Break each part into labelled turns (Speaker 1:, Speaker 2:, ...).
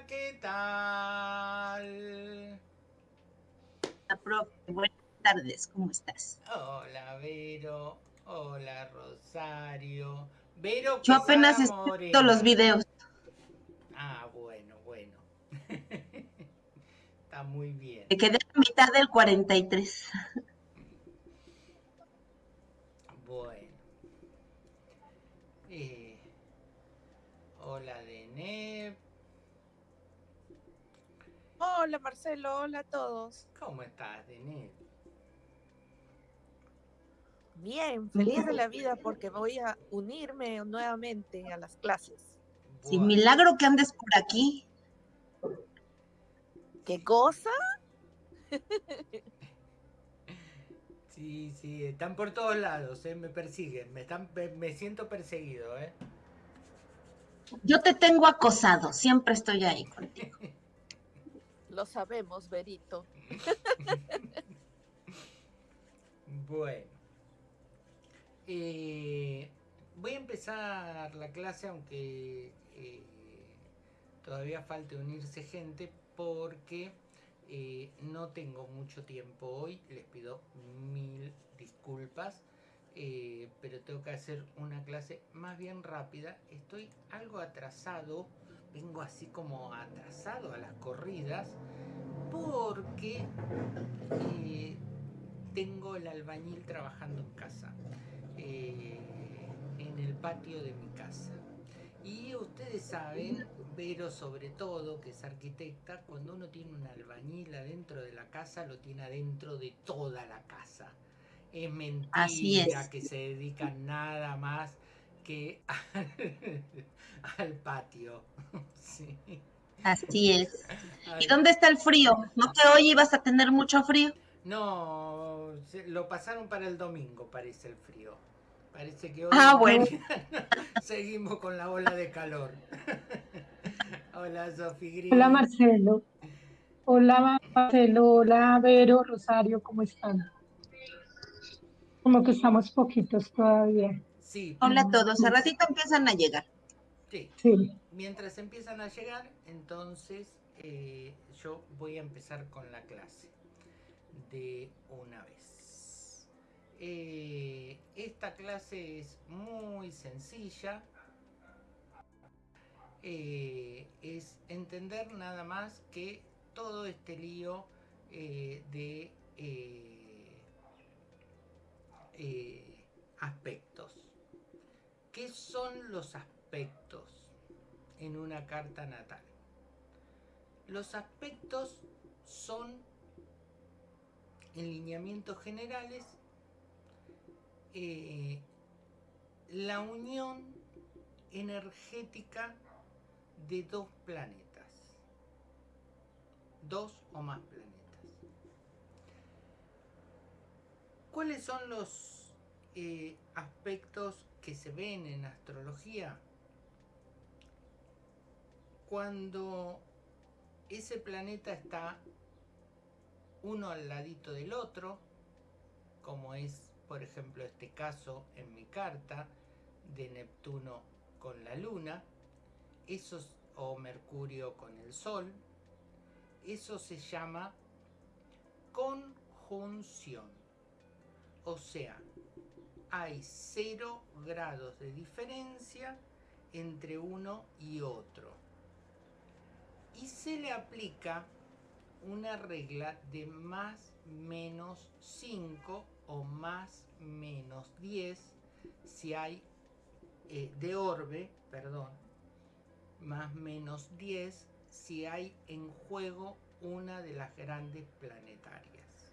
Speaker 1: Hola, ¿qué tal?
Speaker 2: Profe, buenas tardes, ¿cómo estás?
Speaker 1: Hola, Vero. Hola, Rosario. Vero,
Speaker 2: Yo apenas estoy los videos.
Speaker 1: Ah, bueno, bueno. Está muy bien.
Speaker 2: Me quedé a mitad del 43.
Speaker 1: Bueno. Eh, hola, Deneb.
Speaker 3: Hola Marcelo, hola a todos.
Speaker 1: ¿Cómo estás, Deneb?
Speaker 3: Bien, feliz de la vida porque voy a unirme nuevamente a las clases.
Speaker 2: Sin milagro que andes por aquí.
Speaker 3: ¿Qué cosa?
Speaker 1: Sí, sí, están por todos lados, ¿eh? me persiguen, me, están, me siento perseguido. ¿eh?
Speaker 2: Yo te tengo acosado, siempre estoy ahí contigo.
Speaker 3: Lo sabemos, Berito.
Speaker 1: bueno. Eh, voy a empezar la clase, aunque eh, todavía falte unirse gente, porque eh, no tengo mucho tiempo hoy. Les pido mil disculpas. pero tengo que hacer una clase más bien rápida. Estoy algo atrasado vengo así como atrasado a las corridas porque eh, tengo el albañil trabajando en casa, eh, en el patio de mi casa. Y ustedes saben, Vero sobre todo, que es arquitecta, cuando uno tiene un albañil adentro de la casa, lo tiene adentro de toda la casa. Es mentira que se dedican nada más que al, patio.
Speaker 2: Así es. ¿Y dónde está el frío? ¿No que hoy ibas a tener mucho frío?
Speaker 1: No, lo pasaron para el domingo, parece el frío. Parece que hoy
Speaker 2: ah, bueno.
Speaker 1: seguimos con la ola de calor. Hola, Sofi
Speaker 4: Hola, Marcelo. Hola, Marcelo. Hola, Vero, Rosario, ¿cómo están? Como que estamos poquitos todavía.
Speaker 2: Hola a todos, a ratito empiezan a llegar.
Speaker 1: Sí. Mientras empiezan a llegar, entonces eh, yo voy a empezar con la clase de una vez. Eh, esta clase es muy sencilla. Eh, es entender nada más que todo este lío de aspectos. ¿Qué son los aspectos en una carta natal? Los aspectos son, en lineamientos generales, eh, la unión energética de dos planetas, dos o más planetas. ¿Cuáles son los eh, aspectos que se ven en astrología, cuando ese planeta está uno al ladito del otro, como es por ejemplo este caso en mi carta de Neptuno con la Luna, o Mercurio con el Sol, eso se llama conjunción. O sea, hay cero grados de diferencia entre uno y otro. Y se le aplica una regla de más menos 5 o más menos 10 si hay eh, de orbe, perdón, más menos 10 si hay en juego una de las grandes planetarias.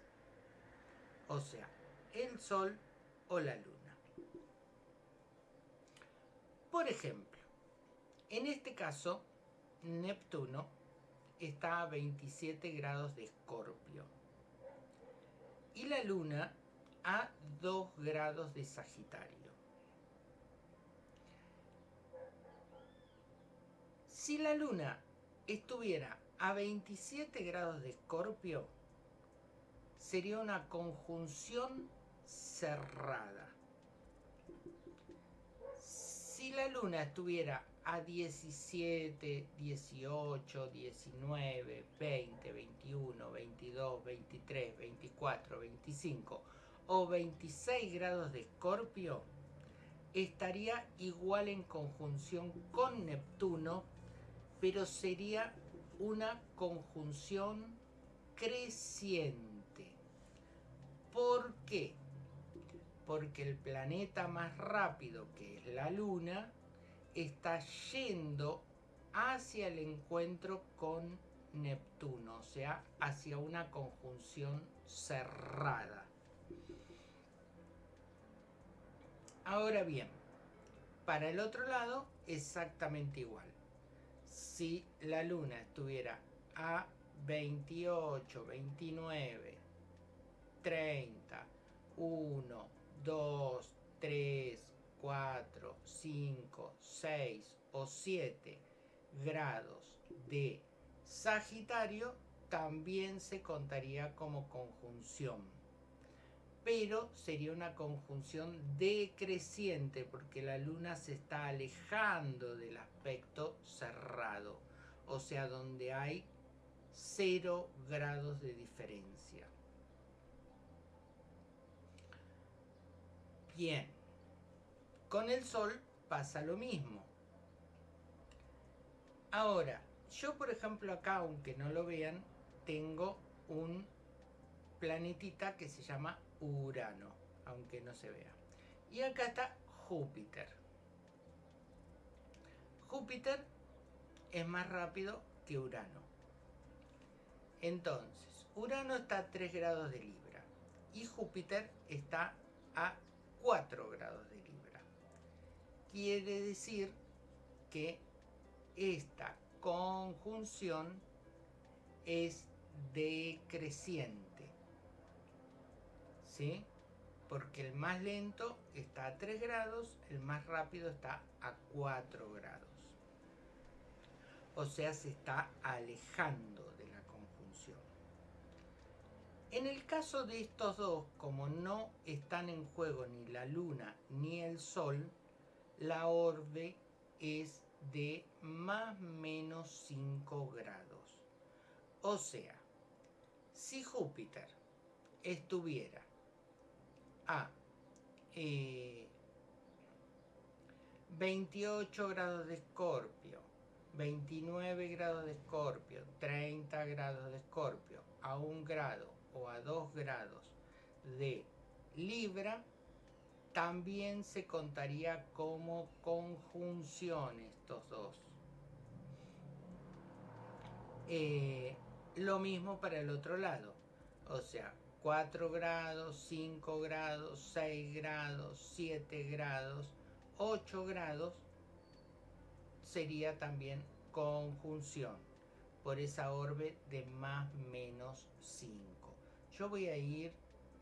Speaker 1: O sea, el Sol o la luna. Por ejemplo, en este caso, Neptuno está a 27 grados de Escorpio y la luna a 2 grados de Sagitario. Si la luna estuviera a 27 grados de Escorpio, sería una conjunción cerrada. Si la luna estuviera a 17, 18, 19, 20, 21, 22, 23, 24, 25 o 26 grados de escorpio, estaría igual en conjunción con Neptuno, pero sería una conjunción creciente. ¿Por qué? Porque el planeta más rápido, que es la Luna, está yendo hacia el encuentro con Neptuno, o sea, hacia una conjunción cerrada. Ahora bien, para el otro lado, exactamente igual. Si la luna estuviera a 28, 29, 30, 1, 2, 3, 4, 5, 6 o 7 grados de Sagitario, también se contaría como conjunción pero sería una conjunción decreciente porque la luna se está alejando del aspecto cerrado, o sea, donde hay cero grados de diferencia. Bien, con el Sol pasa lo mismo. Ahora, yo por ejemplo acá, aunque no lo vean, tengo un planetita que se llama Urano, aunque no se vea. Y acá está Júpiter. Júpiter es más rápido que Urano. Entonces, Urano está a 3 grados de Libra y Júpiter está a 4 grados de Libra. Quiere decir que esta conjunción es decreciente. Porque el más lento está a 3 grados, el más rápido está a 4 grados. O sea, se está alejando. En el caso de estos dos, como no están en juego ni la luna ni el sol, la orbe es de más menos 5 grados. O sea, si Júpiter estuviera a 28 eh, grados de escorpio, 29 grados de escorpio, 30 grados de escorpio, a 1 grado o a 2 grados de Libra, también se contaría como conjunción estos dos. Eh, lo mismo para el otro lado. O sea, 4 grados, 5 grados, 6 grados, 7 grados, 8 grados sería también conjunción por esa orbe de más menos 5. Yo voy a ir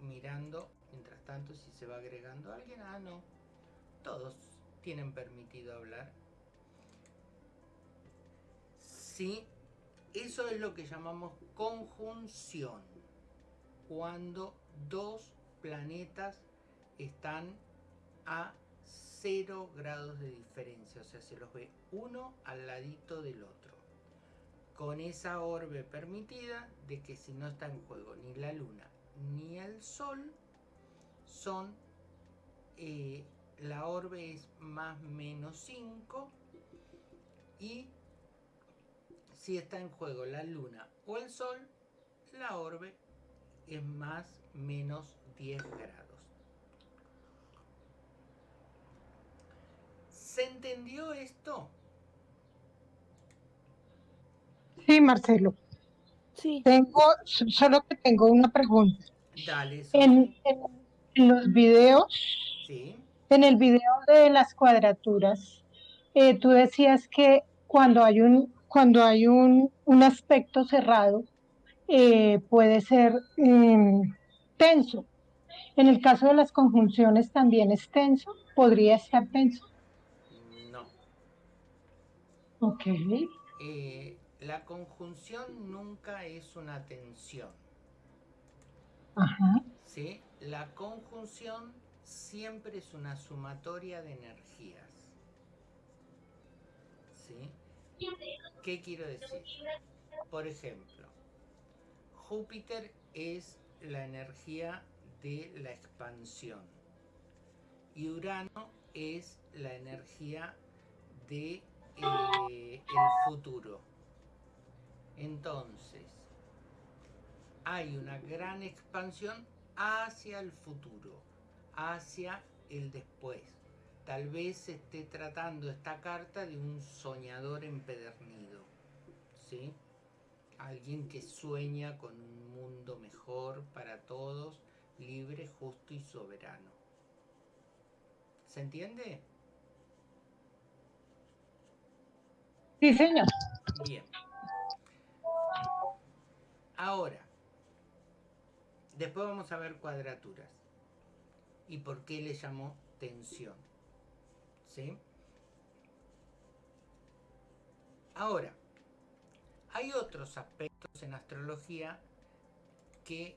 Speaker 1: mirando, mientras tanto, si se va agregando alguien. Ah, no. Todos tienen permitido hablar. Sí, eso es lo que llamamos conjunción cuando dos planetas están a 0 grados de diferencia, o sea, se los ve uno al ladito del otro. Con esa orbe permitida de que si no está en juego ni la luna ni el sol, son eh, la orbe es más menos 5 y si está en juego la luna o el sol, la orbe es más menos 10 grados. ¿Se entendió esto?
Speaker 4: Sí, Marcelo. Sí. Tengo, solo que tengo una pregunta.
Speaker 1: Dale.
Speaker 4: En, los videos,
Speaker 1: ¿Sí?
Speaker 4: en el video de las cuadraturas, eh, tú decías que cuando hay un, cuando hay un, un aspecto cerrado, eh, puede ser em, tenso. En el caso de las conjunciones también es tenso, podría estar tenso.
Speaker 1: No.
Speaker 4: Ok.
Speaker 1: Eh, la conjunción nunca es una tensión.
Speaker 4: Ajá.
Speaker 1: ¿Sí? La conjunción siempre es una sumatoria de energías. ¿sí? ¿Qué quiero decir? Por ejemplo, Júpiter es la energía de la expansión y Urano es la energía de eh, el futuro. Entonces, hay una gran expansión hacia el futuro, hacia el después. Tal vez se esté tratando esta carta de un soñador empedernido, ¿sí? Alguien que sueña con un mundo mejor para todos, libre, justo y soberano. ¿Se entiende?
Speaker 4: Sí, señor.
Speaker 1: Bien. Ahora, después vamos a ver cuadraturas. ¿Y por qué le llamo tensión? ¿Sí? Ahora, hay otros aspectos en astrología que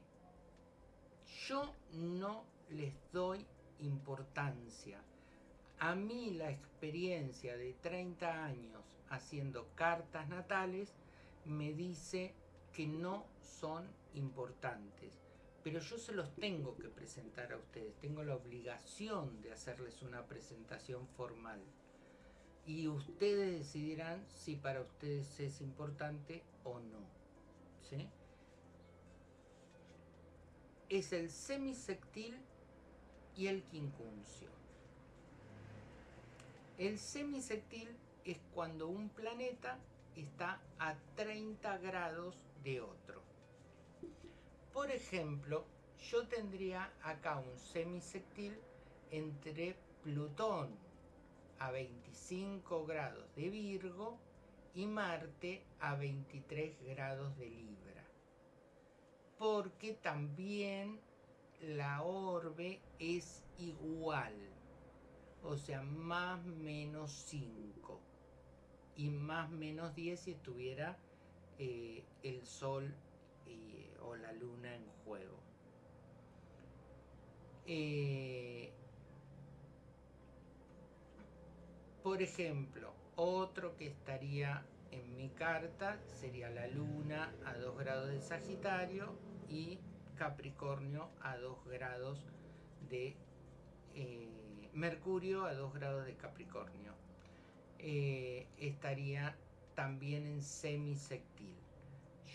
Speaker 1: yo no les doy importancia. A mí la experiencia de 30 años haciendo cartas natales me dice que no son importantes. Pero yo se los tengo que presentar a ustedes. Tengo la obligación de hacerles una presentación formal. Y ustedes decidirán si para ustedes es importante o no. ¿sí? Es el semisectil y el quincuncio. El semisectil es cuando un planeta está a 30 grados de otro. Por ejemplo, yo tendría acá un semisectil entre Plutón a 25 grados de Virgo y Marte a 23 grados de Libra. Porque también la orbe es igual, o sea, más menos 5 y más menos 10 si estuviera eh, el Sol y, o la Luna en juego. Eh, por ejemplo, otro que estaría en mi carta sería la Luna a 2 grados de Sagitario y Capricornio a 2 grados de eh, Mercurio a 2 grados de Capricornio. Eh, estaría también en semisectil.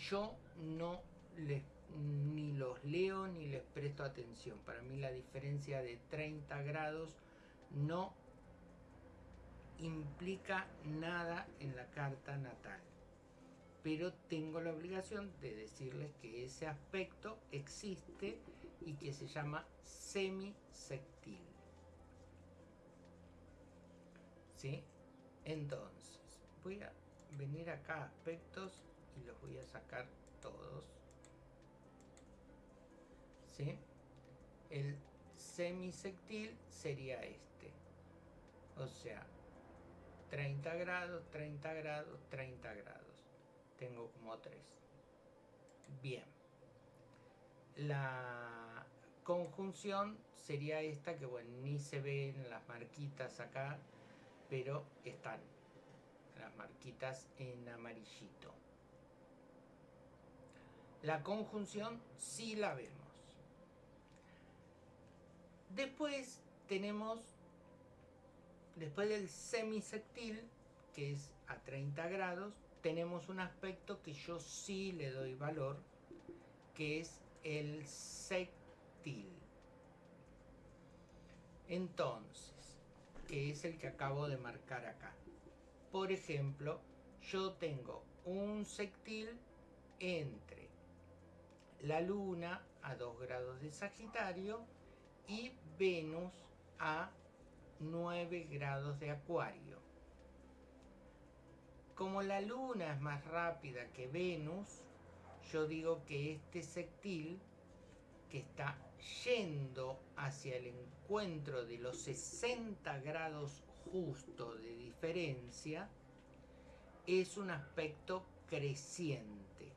Speaker 1: Yo no les ni los leo ni les presto atención. Para mí la diferencia de 30 grados no implica nada en la carta natal. Pero tengo la obligación de decirles que ese aspecto existe y que se llama semisectil. ¿Sí? Entonces, voy a venir acá a aspectos y los voy a sacar todos. ¿Sí? El semisectil sería este. O sea, 30 grados, 30 grados, 30 grados. Tengo como tres. Bien. La conjunción sería esta que bueno, ni se ven las marquitas acá, pero están las marquitas en amarillito. La conjunción sí la vemos. Después tenemos, después del semisectil, que es a 30 grados, tenemos un aspecto que yo sí le doy valor, que es el sectil. Entonces, que es el que acabo de marcar acá. Por ejemplo, yo tengo un sectil entre la Luna a 2 grados de Sagitario y Venus a 9 grados de Acuario. Como la Luna es más rápida que Venus, yo digo que este sectil, que está yendo hacia el encuentro de los 60 grados justo de diferencia, es un aspecto creciente.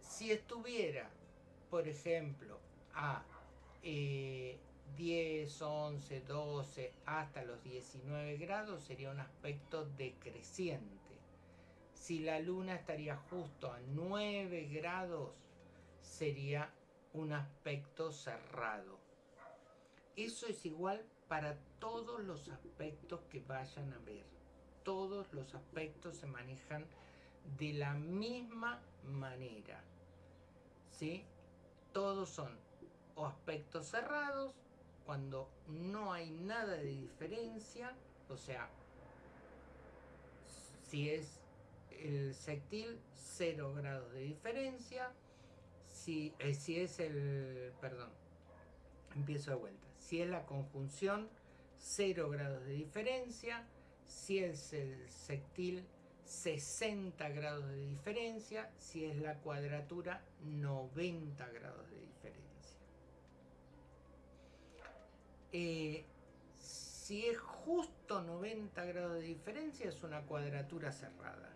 Speaker 1: Si estuviera, por ejemplo, a 10, 11, 12 hasta los 19 grados sería un aspecto decreciente. Si la luna estaría justo a 9 grados sería un aspecto cerrado. Eso es igual para todos los aspectos que vayan a ver. Todos los aspectos se manejan de la misma manera. ¿Sí? Todos son o aspectos cerrados cuando no hay nada de diferencia, o sea, si es el sextil, 0 grados de diferencia, si, eh, si es el, perdón, empiezo de vuelta, si es la conjunción, 0 grados de diferencia, si es el sextil, 60 grados de diferencia, si es la cuadratura, 90 grados de diferencia. Eh, si es justo 90 grados de diferencia, es una cuadratura cerrada.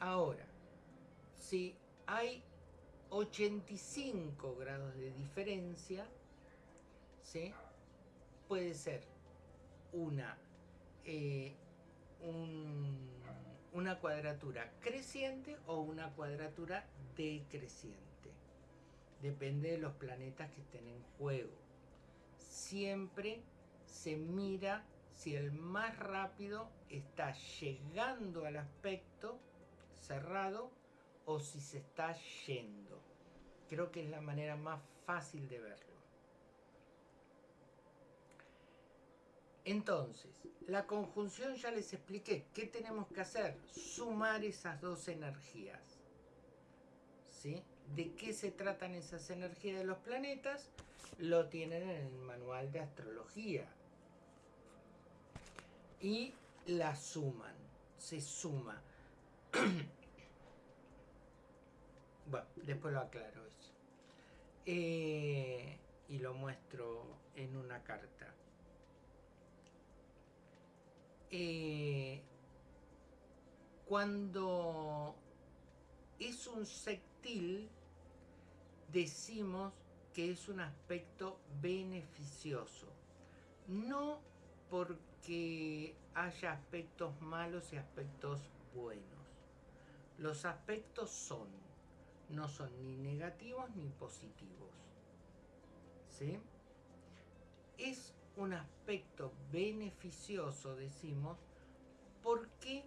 Speaker 1: Ahora, si hay 85 grados de diferencia, ¿sí? puede ser una, eh, una cuadratura creciente o una cuadratura decreciente. Depende de los planetas que estén en juego siempre se mira si el más rápido está llegando al aspecto cerrado o si se está yendo. Creo que es la manera más fácil de verlo. Entonces, la conjunción ya les expliqué. ¿Qué tenemos que hacer? Sumar esas dos energías. ¿Sí? ¿De qué se tratan esas energías de los planetas? lo tienen en el manual de astrología. Y la suman, se suma. bueno, después lo aclaro eso. Eh, y lo muestro en una carta. Eh, cuando es un sextil, decimos que es un aspecto beneficioso. No porque haya aspectos malos y aspectos buenos. Los aspectos son, no son ni negativos ni positivos. ¿Sí? Es un aspecto beneficioso, decimos, ¿por qué?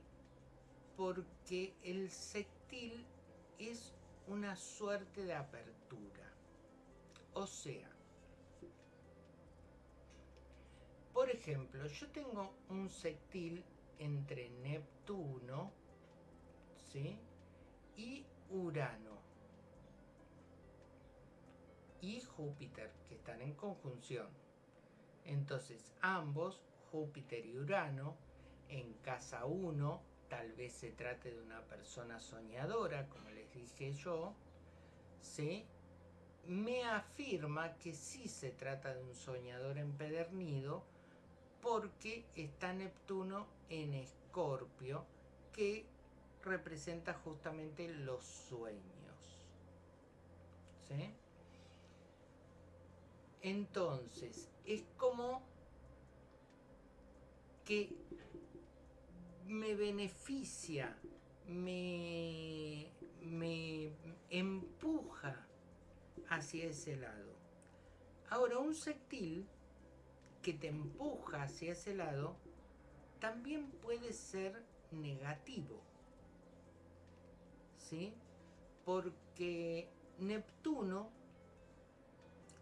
Speaker 1: Porque el sextil es una suerte de apertura. O sea, por ejemplo, yo tengo un sextil entre Neptuno ¿sí? y Urano y Júpiter, que están en conjunción. Entonces, ambos, Júpiter y Urano, en casa 1, tal vez se trate de una persona soñadora, como les dije yo, ¿sí? me afirma que sí se trata de un soñador empedernido porque está Neptuno en Escorpio, que representa justamente los sueños. ¿Sí? Entonces, es como que me beneficia, me, empuja hacia ese lado. Ahora, un sextil que te empuja hacia ese lado también puede ser negativo. ¿Sí? Porque Neptuno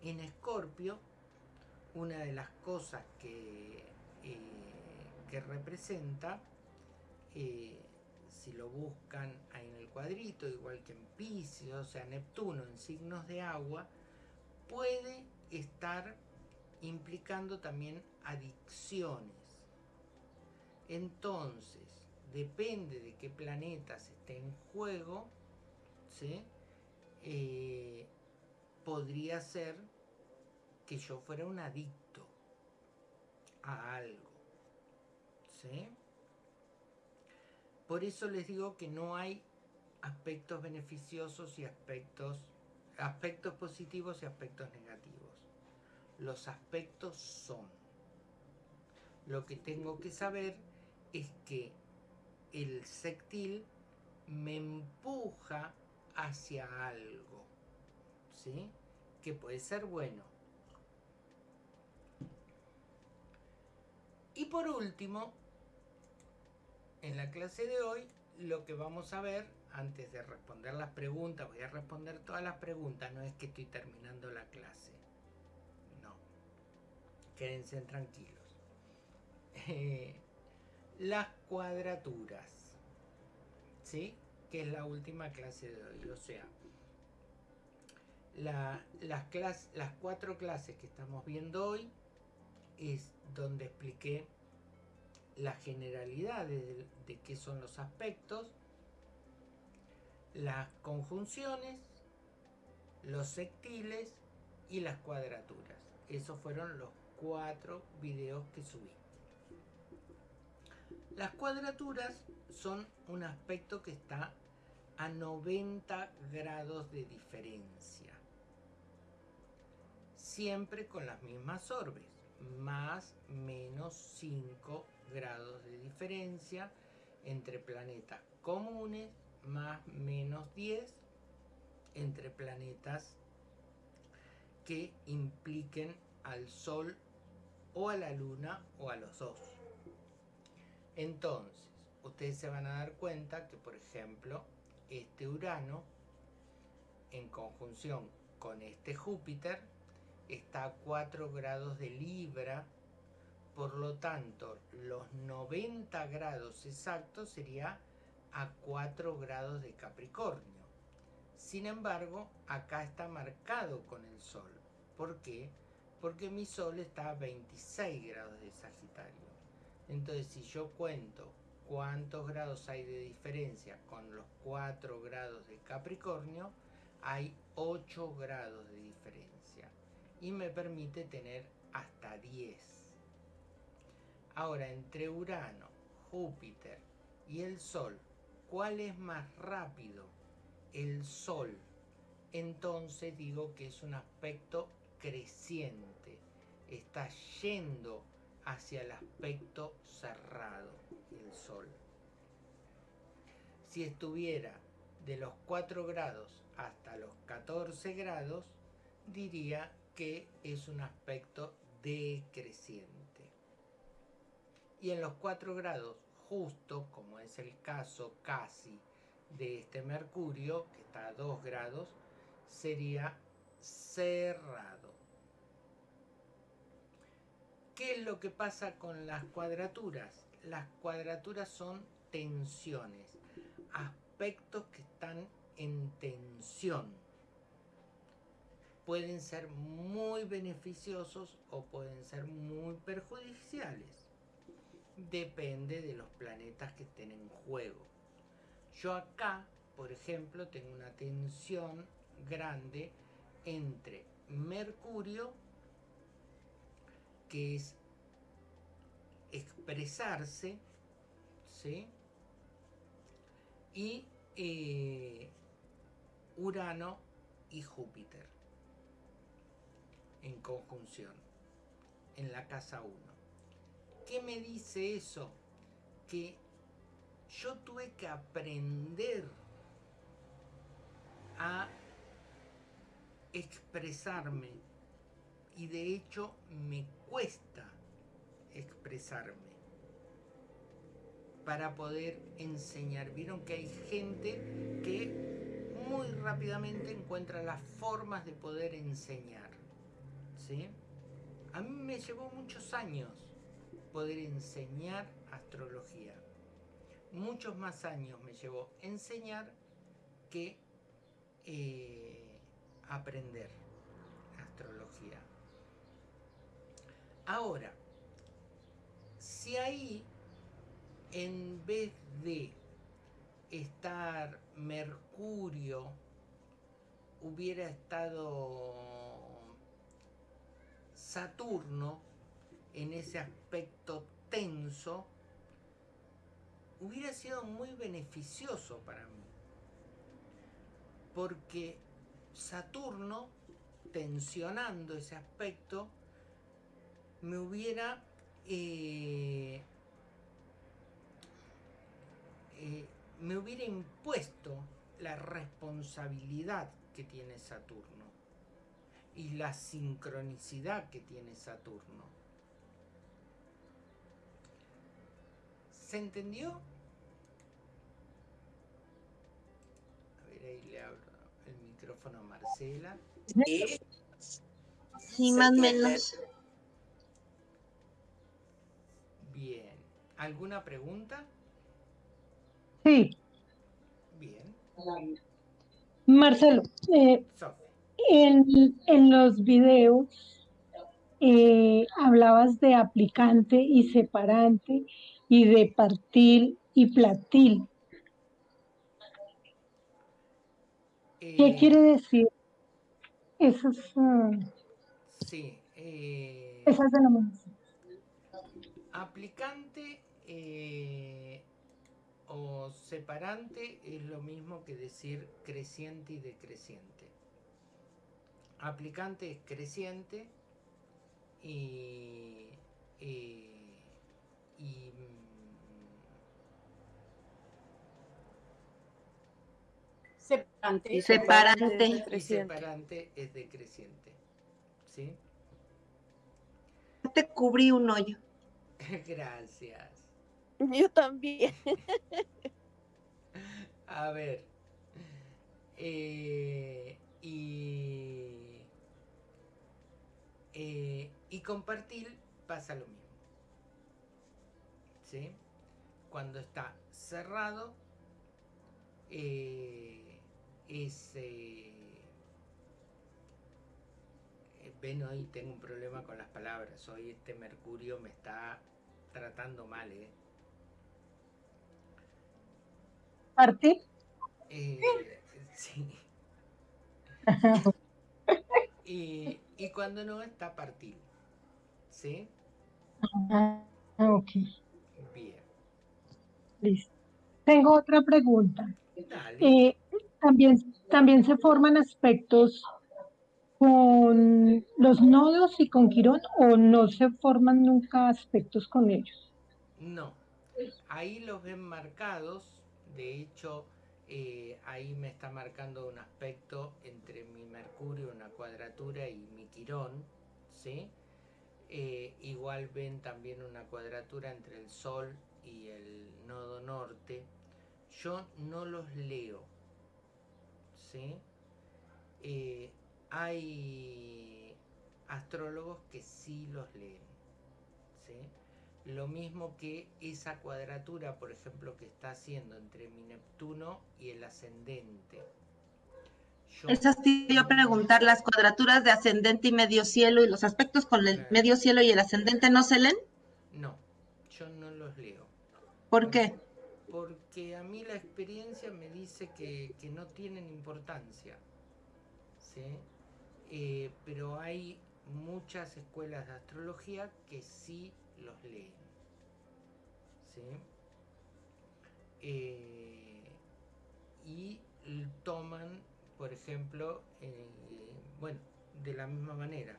Speaker 1: en Escorpio, una de las cosas que, eh, representa, eh, si lo buscan en el cuadrito, igual que en Pisces, o sea, Neptuno en signos de agua, puede estar implicando también adicciones. Entonces, depende de qué planetas esté en juego, eh, podría ser que yo fuera un adicto a algo. ¿sí? Por eso les digo que no hay aspectos beneficiosos y aspectos, aspectos positivos y aspectos negativos. Los aspectos son. Lo que tengo que saber es que el sextil me empuja hacia algo, ¿sí? Que puede ser bueno. Y por último, en la clase de hoy, lo que vamos a ver, antes de responder las preguntas, voy a responder todas las preguntas, no es que estoy terminando la clase. No. Quédense tranquilos. Eh, las cuadraturas. ¿Sí? Que es la última clase de hoy. O sea, las, cuatro clases que estamos viendo hoy es donde expliqué las generalidades de, de qué son los aspectos, las conjunciones, los sectiles y las cuadraturas. Esos fueron los cuatro videos que subí. Las cuadraturas son un aspecto que está a 90 grados de diferencia. Siempre con las mismas orbes, más menos 5 grados de diferencia entre planetas comunes, más menos 10 entre planetas que impliquen al Sol o a la Luna o a los dos. Entonces, ustedes se van a dar cuenta que, por ejemplo, este Urano, en conjunción con este Júpiter, está a 4 grados de Libra, por lo tanto, los 90 grados exactos sería a 4 grados de Capricornio. Sin embargo, acá está marcado con el Sol. ¿Por qué? Porque mi Sol está a 26 grados de Sagitario. Entonces, si yo cuento cuántos grados hay de diferencia con los 4 grados de Capricornio, hay 8 grados de diferencia. Y me permite tener hasta 10. Ahora, entre Urano, Júpiter y el Sol, ¿cuál es más rápido? El Sol. Entonces digo que es un aspecto creciente. Está yendo hacia el aspecto cerrado, el Sol. Si estuviera de los 4 grados hasta los 14 grados, diría que es un aspecto decreciente. Y en los 4 grados, justo como es el caso casi de este Mercurio, que está a 2 grados, sería cerrado. ¿Qué es lo que pasa con las cuadraturas? Las cuadraturas son tensiones, aspectos que están en tensión. Pueden ser muy beneficiosos o pueden ser muy perjudiciales. Depende de los planetas que estén en juego. Yo acá, por ejemplo, tengo una tensión grande entre Mercurio que es expresarse, ¿sí? Y eh, Urano y Júpiter en conjunción, en la casa 1. ¿Qué me dice eso? Que yo tuve que aprender a expresarme y de hecho me cuesta expresarme para poder enseñar. Vieron que hay gente que muy rápidamente encuentra las formas de poder enseñar. ¿Sí? A mí me llevó muchos años poder enseñar astrología. Muchos más años me llevó enseñar que eh, aprender astrología. Ahora, si ahí, en vez de estar Mercurio, hubiera estado Saturno en ese aspecto tenso, hubiera sido muy beneficioso para mí. Porque Saturno, tensionando ese aspecto, me hubiera eh, eh, me hubiera impuesto la responsabilidad que tiene Saturno y la sincronicidad que tiene Saturno. ¿Se entendió? A ver, ahí le abro el micrófono a Marcela.
Speaker 3: Sí.
Speaker 2: Sí, más o menos.
Speaker 1: Bien. ¿Alguna pregunta?
Speaker 4: Sí,
Speaker 1: Bien.
Speaker 4: Marcelo, eh. En, en los videos eh, hablabas de aplicante y separante y de partil y platil. ¿Qué
Speaker 1: Eh,
Speaker 4: quiere decir? Esas, mm,
Speaker 1: Sí. eh,
Speaker 4: esas denominaciones.
Speaker 1: aplicante eh, o separante es lo mismo que decir creciente y decreciente. Aplicante es creciente y, eh, y,
Speaker 5: Separante.
Speaker 2: Y separante.
Speaker 1: mm, y separante es decreciente. ¿Sí?
Speaker 2: Te cubrí un hoyo.
Speaker 1: Gracias.
Speaker 3: Yo también.
Speaker 1: A ver. eh, y. eh, y compartir pasa lo mismo. ¿Sí? Cuando está cerrado, eh, es. eh, ven, hoy tengo un problema con las palabras. Hoy este Mercurio me está tratando mal, ¿eh?
Speaker 4: Partil.
Speaker 1: Eh, sí. Y, y cuando no está partil. ¿Sí?
Speaker 4: Ah, ok,
Speaker 1: Bien.
Speaker 4: listo. Tengo otra pregunta.
Speaker 1: Dale.
Speaker 4: Eh, también, también se forman aspectos con los nodos y con Quirón o no se forman nunca aspectos con ellos.
Speaker 1: No. Ahí los ven marcados. De hecho, eh, ahí me está marcando un aspecto entre mi Mercurio, una cuadratura, y mi Quirón. ¿Sí? Eh, igual ven también una cuadratura entre el Sol y el nodo norte. Yo no los leo. ¿Sí? Eh, hay astrólogos que sí los leen. ¿sí? Lo mismo que esa cuadratura, por ejemplo, que está haciendo entre mi Neptuno y el ascendente. Yo-
Speaker 2: Esas te iba a preguntar, las cuadraturas de ascendente y medio cielo y los aspectos con el
Speaker 1: Claro.
Speaker 2: medio cielo y el ascendente no se leen.
Speaker 1: No, yo no los leo.
Speaker 2: ¿Por qué?
Speaker 1: Porque a mí la experiencia me dice que, que no tienen importancia. ¿sí? Eh, pero hay muchas escuelas de astrología que sí los leen. ¿sí? Eh, y toman, por ejemplo, eh, bueno, de la misma manera,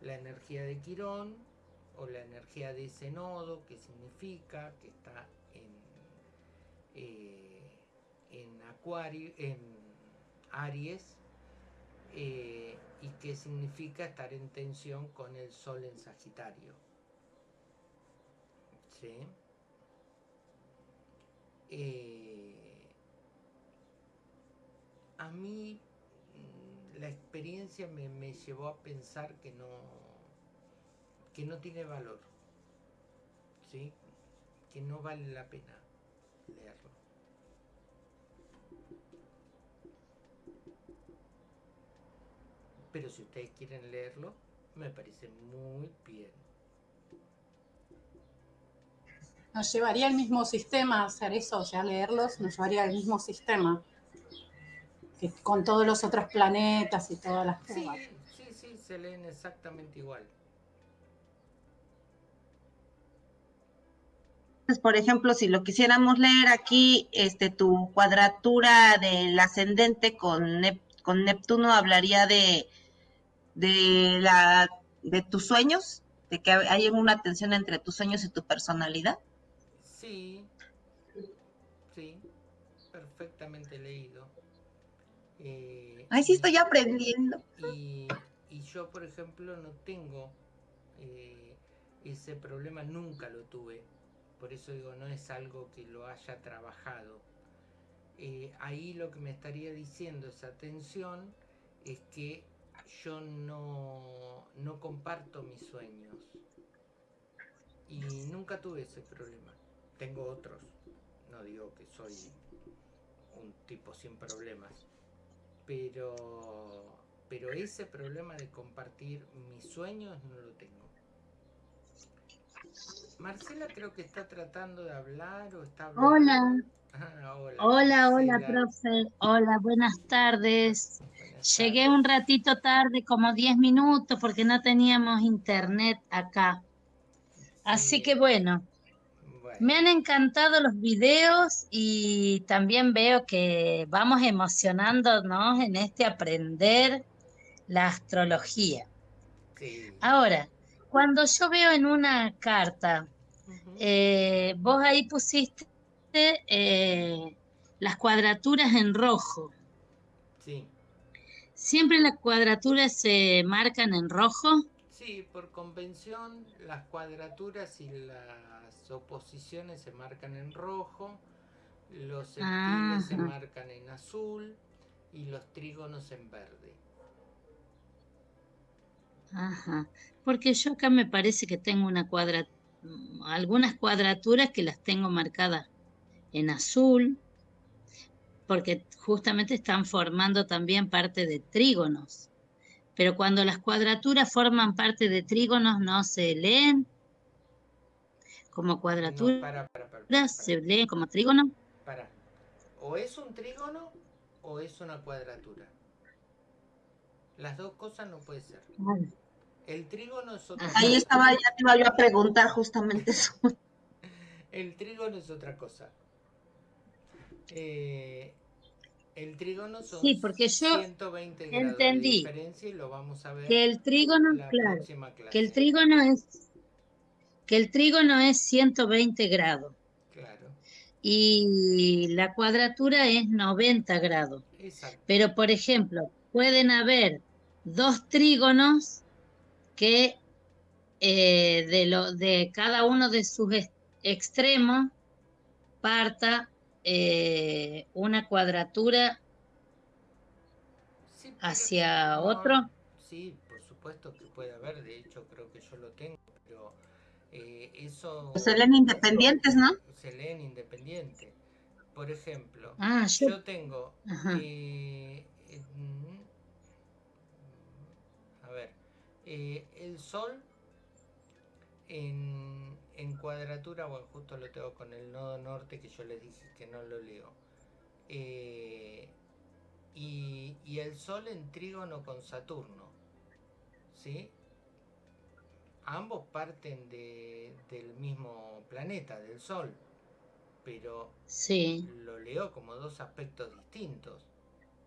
Speaker 1: la energía de Quirón o la energía de ese nodo, que significa que está en, eh, en Acuario, en Aries, y que significa estar en tensión con el Sol en Sagitario. ¿Sí? Eh, a mí mm, la experiencia me, me llevó a pensar que no, que no tiene valor, ¿sí? que no vale la pena leerlo. Pero si ustedes quieren leerlo, me parece muy bien.
Speaker 5: Nos llevaría al mismo sistema hacer eso, o sea, leerlos nos llevaría al mismo sistema. Que con todos los otros planetas y todas las cosas.
Speaker 1: sí, sí, se leen exactamente igual.
Speaker 2: Entonces, por ejemplo, si lo quisiéramos leer aquí, este, tu cuadratura del ascendente con, Nep- con Neptuno hablaría de, de la de tus sueños, de que hay una tensión entre tus sueños y tu personalidad.
Speaker 1: Sí, sí, perfectamente leído.
Speaker 2: Eh, Ay, sí, estoy aprendiendo.
Speaker 1: Y, yo, por ejemplo, no tengo eh, ese problema, nunca lo tuve. Por eso digo, no es algo que lo haya trabajado. Eh, ahí lo que me estaría diciendo esa tensión es que yo no, no comparto mis sueños. Y nunca tuve ese problema. Tengo otros. No digo que soy un tipo sin problemas. Pero, pero ese problema de compartir mis sueños no lo tengo. Marcela creo que está tratando de hablar o está hablando.
Speaker 6: Hola. Ah, hola, hola, hola, profe. Hola, buenas tardes. Llegué un ratito tarde, como 10 minutos, porque no teníamos internet acá. Así que bueno, me han encantado los videos y también veo que vamos emocionándonos en este aprender la astrología. Ahora, cuando yo veo en una carta, eh, vos ahí pusiste eh, las cuadraturas en rojo.
Speaker 1: Sí.
Speaker 6: ¿Siempre las cuadraturas se marcan en rojo?
Speaker 1: Sí, por convención las cuadraturas y las oposiciones se marcan en rojo, los sextiles se marcan en azul y los trígonos en verde.
Speaker 6: Ajá, porque yo acá me parece que tengo una cuadra, algunas cuadraturas que las tengo marcadas en azul, porque justamente están formando también parte de trígonos. Pero cuando las cuadraturas forman parte de trígonos no se leen como cuadraturas, se leen como trígono.
Speaker 1: Para. O es un trígono o es una cuadratura. Las dos cosas no puede ser. El trígono es otra
Speaker 2: Ahí estaba, ya te iba yo a preguntar justamente eso.
Speaker 1: El trígono es otra cosa. Eh, el trígono son
Speaker 6: sí, porque yo 120 grados entendí de
Speaker 1: diferencia y lo vamos a ver
Speaker 6: que el trígono, claro, que el trígono es que el trígono es 120 grados.
Speaker 1: Claro.
Speaker 6: Y la cuadratura es 90 grados.
Speaker 1: Exacto.
Speaker 6: Pero por ejemplo, pueden haber dos trígonos que eh, de, lo, de cada uno de sus extremos parta eh, una cuadratura hacia otro.
Speaker 1: Sí, por supuesto que puede haber, de hecho creo que yo lo tengo, eh, eso...
Speaker 2: Se leen independientes, ¿no?
Speaker 1: Se leen independientes. Por ejemplo,
Speaker 6: ah,
Speaker 1: yo... tengo... Eh, a ver, el Sol en en cuadratura, bueno, justo lo tengo con el nodo norte que yo les dije que no lo leo. Eh, y, el Sol en trígono con Saturno. ¿Sí? Ambos parten del mismo planeta, del Sol. Pero
Speaker 6: sí.
Speaker 1: lo leo como dos aspectos distintos.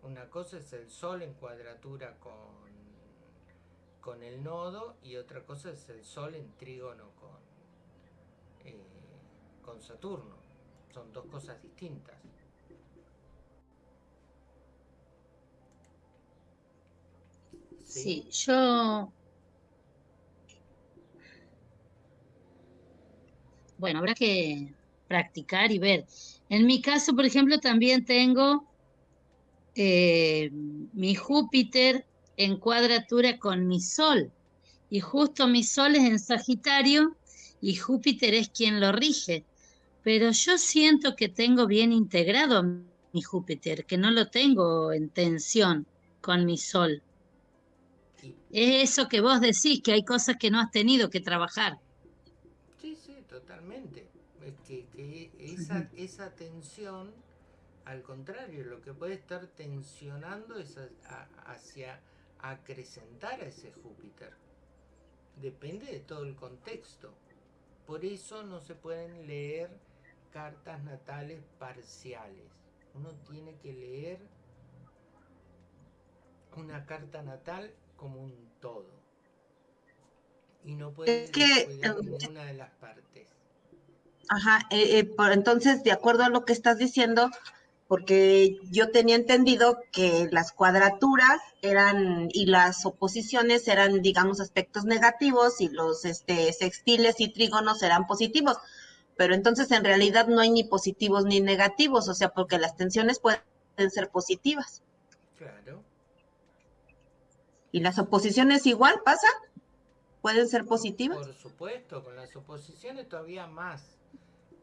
Speaker 1: Una cosa es el Sol en cuadratura con, con el nodo y otra cosa es el Sol en trígono con, eh, con Saturno. Son dos cosas distintas.
Speaker 6: Sí, yo... Bueno, habrá que practicar y ver. En mi caso, por ejemplo, también tengo eh, mi Júpiter en cuadratura con mi Sol. Y justo mi Sol es en Sagitario y Júpiter es quien lo rige. Pero yo siento que tengo bien integrado mi Júpiter, que no lo tengo en tensión con mi Sol. Es eso que vos decís, que hay cosas que no has tenido que trabajar.
Speaker 1: Totalmente. Es que, esa, esa tensión, al contrario, lo que puede estar tensionando es hacia acrecentar a ese Júpiter. Depende de todo el contexto. Por eso no se pueden leer cartas natales parciales. Uno tiene que leer una carta natal como un todo. Y no puedes que, ninguna de las partes.
Speaker 2: Ajá, eh, eh, por, entonces, de acuerdo a lo que estás diciendo, porque yo tenía entendido que las cuadraturas eran y las oposiciones eran, digamos, aspectos negativos y los este, sextiles y trígonos eran positivos. Pero entonces en realidad no hay ni positivos ni negativos, o sea, porque las tensiones pueden ser positivas. Claro. ¿Y las oposiciones igual pasan? ¿Pueden ser positivas?
Speaker 1: Por supuesto, con las oposiciones todavía más,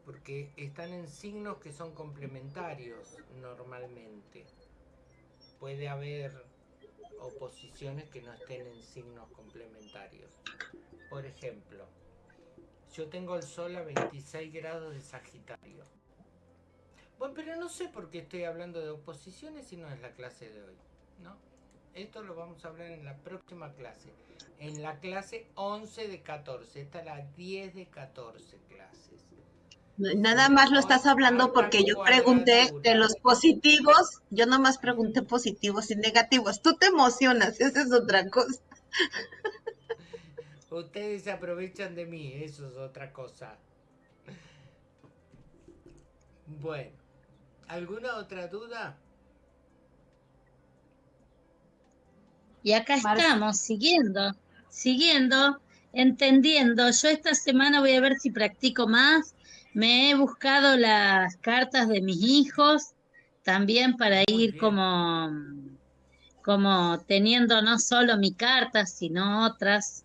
Speaker 1: porque están en signos que son complementarios normalmente. Puede haber oposiciones que no estén en signos complementarios. Por ejemplo, yo tengo el Sol a 26 grados de Sagitario. Bueno, pero no sé por qué estoy hablando de oposiciones si no es la clase de hoy, ¿no? Esto lo vamos a hablar en la próxima clase. En la clase 11 de 14. Esta es la 10 de 14 clases.
Speaker 2: Nada más lo estás hablando porque yo pregunté de los positivos, yo nomás pregunté positivos y negativos. Tú te emocionas, esa es otra cosa.
Speaker 1: Ustedes se aprovechan de mí, eso es otra cosa. Bueno, ¿alguna otra duda?
Speaker 6: Y acá estamos, siguiendo, siguiendo, entendiendo. Yo esta semana voy a ver si practico más. Me he buscado las cartas de mis hijos también para ir como, como teniendo no solo mi carta, sino otras.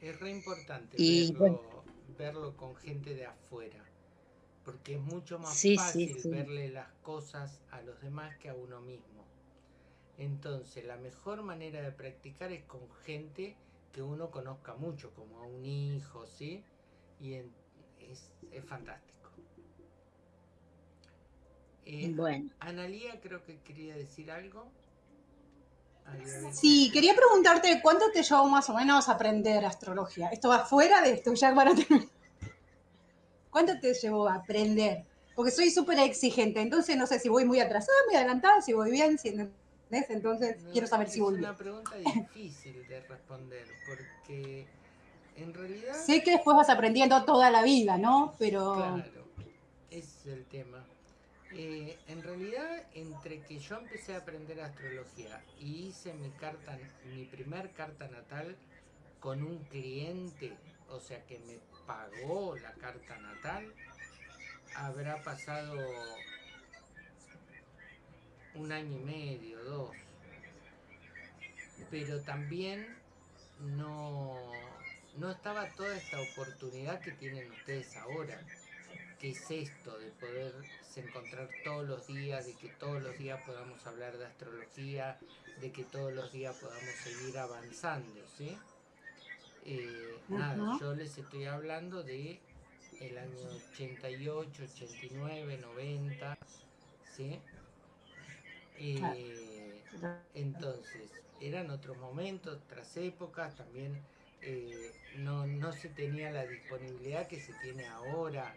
Speaker 1: Es re importante verlo, verlo, con gente de afuera, porque es mucho más fácil verle las cosas a los demás que a uno mismo. Entonces, la mejor manera de practicar es con gente que uno conozca mucho, como a un hijo, ¿sí? Y es, fantástico. Eh, bueno. Analía creo que quería decir algo.
Speaker 5: Sí, quería preguntarte cuánto te llevó más o menos aprender astrología. Esto va fuera de esto, ya para terminar. ¿Cuánto te llevó a aprender? Porque soy súper exigente, entonces no sé si voy muy atrasada, muy adelantada, si voy bien, si entonces quiero saber si voy
Speaker 1: Es una pregunta difícil de responder porque en realidad...
Speaker 5: Sé que después vas aprendiendo toda la vida, ¿no? Pero...
Speaker 1: Claro, ese es el tema. Eh, en realidad, entre que yo empecé a aprender astrología y hice mi carta, mi primer carta natal con un cliente, o sea que me pagó la carta natal, habrá pasado un año y medio, dos. Pero también no, no estaba toda esta oportunidad que tienen ustedes ahora, que es esto de poder encontrar todos los días, de que todos los días podamos hablar de astrología, de que todos los días podamos seguir avanzando, ¿sí? Eh, nada, yo les estoy hablando de el año 88, 89, 90, ¿sí? Eh, entonces, eran otros momentos, otras épocas, también eh, no, no se tenía la disponibilidad que se tiene ahora.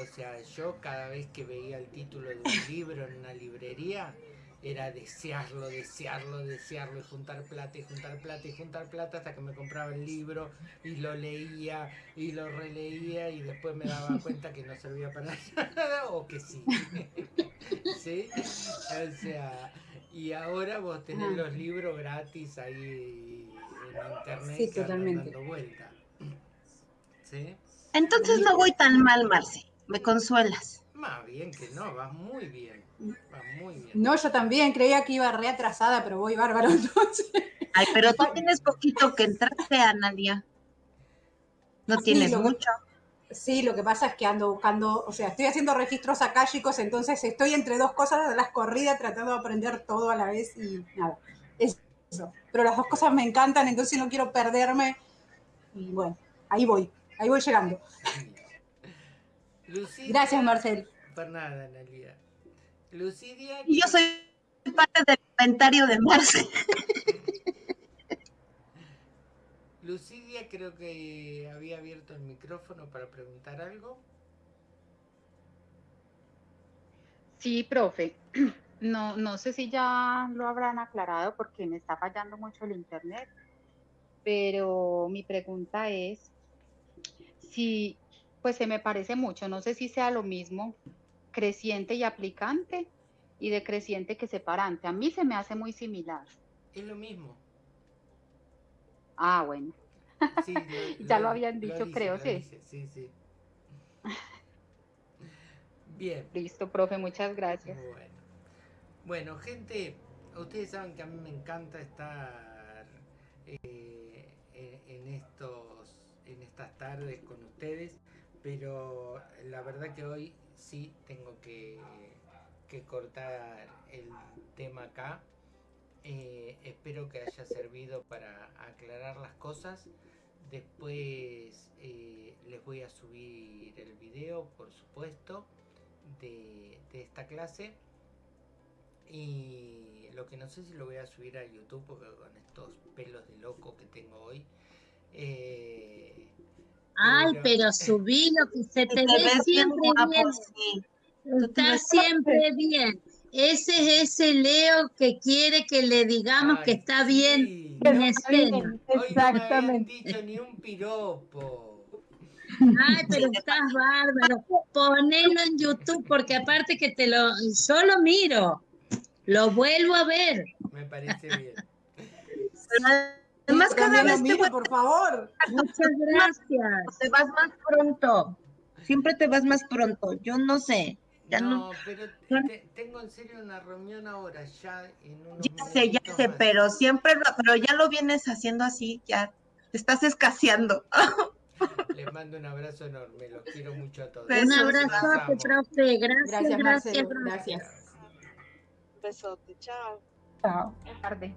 Speaker 1: O sea, yo cada vez que veía el título de un libro en una librería, era desearlo, desearlo, desearlo, y juntar plata, y juntar plata, y juntar plata hasta que me compraba el libro y lo leía y lo releía y después me daba cuenta que no servía para nada o que sí. ¿Sí? O sea, y ahora vos tenés los libros gratis ahí en internet sí, totalmente. dando vuelta.
Speaker 2: ¿Sí? Entonces no voy tan mal, Marce, me consuelas.
Speaker 1: Más bien que no, vas muy bien.
Speaker 5: No, yo también creía que iba reatrasada, pero voy bárbaro entonces.
Speaker 2: Ay, pero tú tienes poquito que entraste, Analia. No tienes mucho.
Speaker 5: Sí, lo que pasa es que ando buscando, o sea, estoy haciendo registros acá, chicos, entonces estoy entre dos cosas de las corridas tratando de aprender todo a la vez y nada, eso. Pero las dos cosas me encantan, entonces no quiero perderme. Y bueno, ahí voy, ahí voy llegando. Gracias, Marcel.
Speaker 1: Por nada, Analia. Lucidia.
Speaker 2: Y yo soy parte del comentario de Marce.
Speaker 1: Lucidia creo que había abierto el micrófono para preguntar algo.
Speaker 7: Sí, profe. No, no sé si ya lo habrán aclarado porque me está fallando mucho el internet. pero mi pregunta es si, pues se me parece mucho, no sé si sea lo mismo creciente y aplicante y decreciente que separante. A mí se me hace muy similar.
Speaker 1: Es lo mismo.
Speaker 7: Ah, bueno.
Speaker 1: Sí,
Speaker 7: ya lo, habían dicho, creo, sí.
Speaker 1: sí, sí. Bien.
Speaker 7: Listo, profe, muchas gracias.
Speaker 1: Bueno. Bueno, gente, ustedes saben que a mí me encanta estar eh, en, estos, en estas tardes con ustedes, pero la verdad que hoy sí tengo que, que cortar el tema acá. Eh, espero que haya servido para aclarar las cosas. Después eh, les voy a subir el video, por supuesto, de, esta clase. Y lo que no sé si lo voy a subir a YouTube porque con estos pelos de loco que tengo hoy.
Speaker 6: Eh, Ay, pero, subí lo que se te, ve siempre bien. Está siempre bien. Ese es ese Leo que quiere que le digamos que está bien en
Speaker 1: escena. Exactamente. no dicho ni un piropo.
Speaker 6: Ay, pero estás bárbaro. Ponelo en YouTube porque aparte que te lo solo miro. Lo vuelvo a ver.
Speaker 1: Me parece bien.
Speaker 2: Además, cada vez
Speaker 5: te voy... por favor.
Speaker 6: Muchas gracias.
Speaker 2: Te vas más pronto. Siempre te vas más pronto. Yo no sé
Speaker 1: no, pero tengo en serio una reunión ahora, ya en unos
Speaker 2: Ya sé, ya sé, pero siempre, pero ya lo vienes haciendo así, ya te estás escaseando.
Speaker 1: Les mando un abrazo enorme, los quiero mucho a todos.
Speaker 6: Un abrazo, profe, gracias, gracias, gracias.
Speaker 3: Besote, chao.
Speaker 5: Chao. tarde.